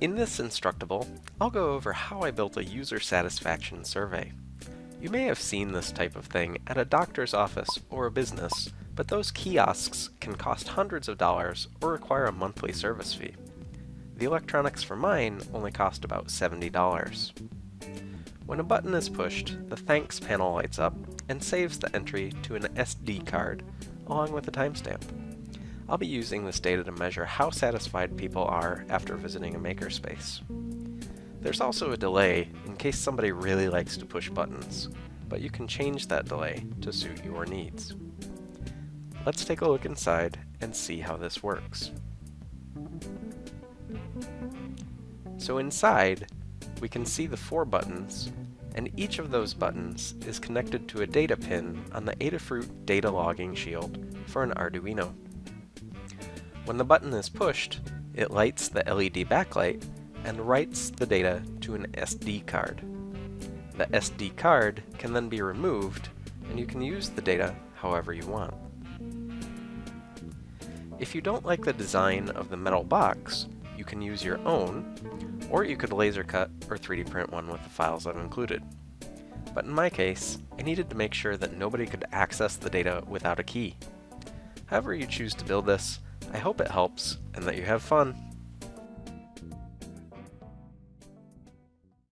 In this Instructable, I'll go over how I built a user satisfaction survey. You may have seen this type of thing at a doctor's office or a business, but those kiosks can cost hundreds of dollars or require a monthly service fee. The electronics for mine only cost about $70. When a button is pushed, the Thanks panel lights up and saves the entry to an SD card, along with a timestamp. I'll be using this data to measure how satisfied people are after visiting a makerspace. There's also a delay in case somebody really likes to push buttons, but you can change that delay to suit your needs. Let's take a look inside and see how this works. So inside, we can see the four buttons, and each of those buttons is connected to a data pin on the Adafruit data logging shield for an Arduino. When the button is pushed, it lights the LED backlight and writes the data to an SD card. The SD card can then be removed and you can use the data however you want. If you don't like the design of the metal box, you can use your own, or you could laser cut or 3D print one with the files I've included. But in my case, I needed to make sure that nobody could access the data without a key. However you choose to build this, I hope it helps and that you have fun.